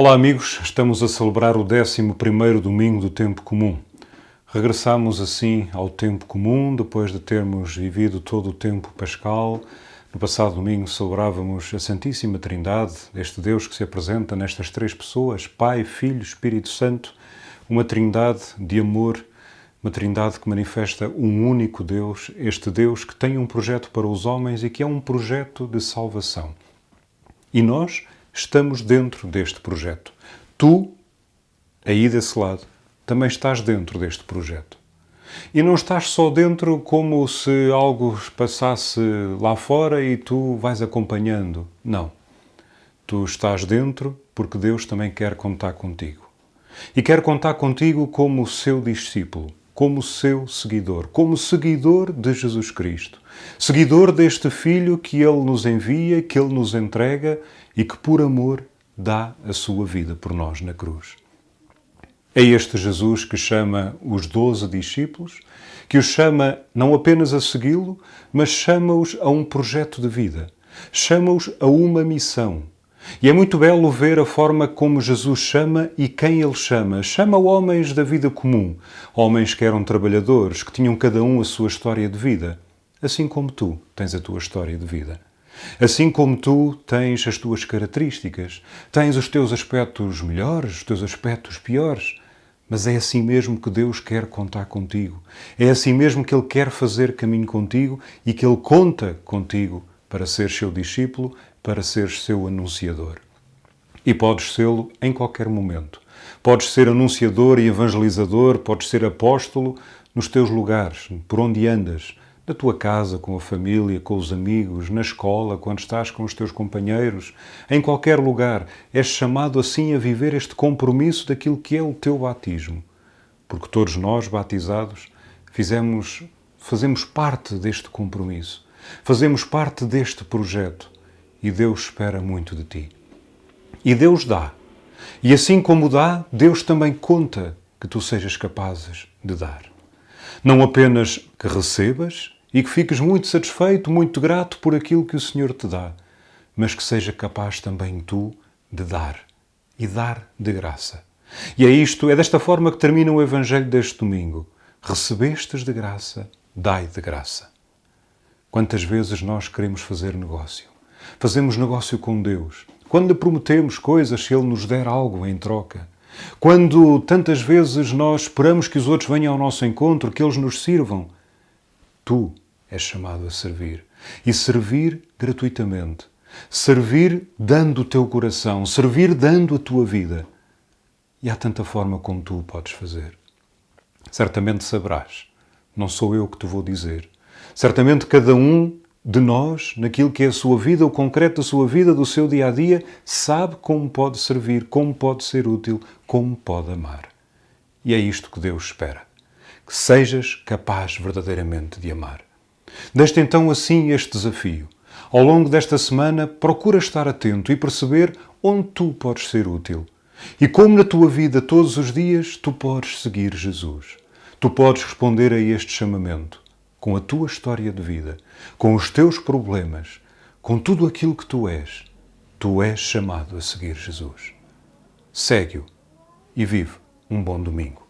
Olá amigos, estamos a celebrar o 11º domingo do tempo comum. Regressamos assim ao tempo comum depois de termos vivido todo o tempo pascal. No passado domingo celebrávamos a Santíssima Trindade, este Deus que se apresenta nestas três pessoas, Pai, Filho, Espírito Santo, uma trindade de amor, uma trindade que manifesta um único Deus, este Deus que tem um projeto para os homens e que é um projeto de salvação. E nós estamos dentro deste projeto. Tu, aí desse lado, também estás dentro deste projeto. E não estás só dentro como se algo passasse lá fora e tu vais acompanhando. Não. Tu estás dentro porque Deus também quer contar contigo. E quer contar contigo como seu discípulo, como seu seguidor, como seguidor de Jesus Cristo. Seguidor deste Filho que Ele nos envia, que Ele nos entrega e que, por amor, dá a sua vida por nós na cruz. É este Jesus que chama os doze discípulos, que os chama não apenas a segui-lo, mas chama-os a um projeto de vida, chama-os a uma missão. E é muito belo ver a forma como Jesus chama e quem ele chama. Chama homens da vida comum, homens que eram trabalhadores, que tinham cada um a sua história de vida, assim como tu tens a tua história de vida. Assim como tu tens as tuas características, tens os teus aspectos melhores, os teus aspectos piores, mas é assim mesmo que Deus quer contar contigo. É assim mesmo que Ele quer fazer caminho contigo e que Ele conta contigo para ser seu discípulo, para ser seu anunciador. E podes sê-lo em qualquer momento. Podes ser anunciador e evangelizador, podes ser apóstolo nos teus lugares, por onde andas, na tua casa, com a família, com os amigos, na escola, quando estás com os teus companheiros, em qualquer lugar, és chamado assim a viver este compromisso daquilo que é o teu batismo. Porque todos nós, batizados, fizemos, fazemos parte deste compromisso, fazemos parte deste projeto e Deus espera muito de ti. E Deus dá. E assim como dá, Deus também conta que tu sejas capazes de dar. Não apenas que recebas, e que fiques muito satisfeito, muito grato por aquilo que o Senhor te dá, mas que seja capaz também tu de dar e dar de graça. E é isto, é desta forma que termina o Evangelho deste domingo. Recebestes de graça, dai de graça. Quantas vezes nós queremos fazer negócio? Fazemos negócio com Deus. Quando prometemos coisas, se Ele nos der algo em troca. Quando tantas vezes nós esperamos que os outros venham ao nosso encontro, que eles nos sirvam. Tu és chamado a servir. E servir gratuitamente. Servir dando o teu coração. Servir dando a tua vida. E há tanta forma como tu o podes fazer. Certamente saberás. Não sou eu que te vou dizer. Certamente cada um de nós, naquilo que é a sua vida, o concreto da sua vida, do seu dia a dia, sabe como pode servir, como pode ser útil, como pode amar. E é isto que Deus espera que sejas capaz verdadeiramente de amar. Deste então assim este desafio. Ao longo desta semana, procura estar atento e perceber onde tu podes ser útil. E como na tua vida todos os dias tu podes seguir Jesus. Tu podes responder a este chamamento com a tua história de vida, com os teus problemas, com tudo aquilo que tu és. Tu és chamado a seguir Jesus. Segue-o e vive um bom domingo.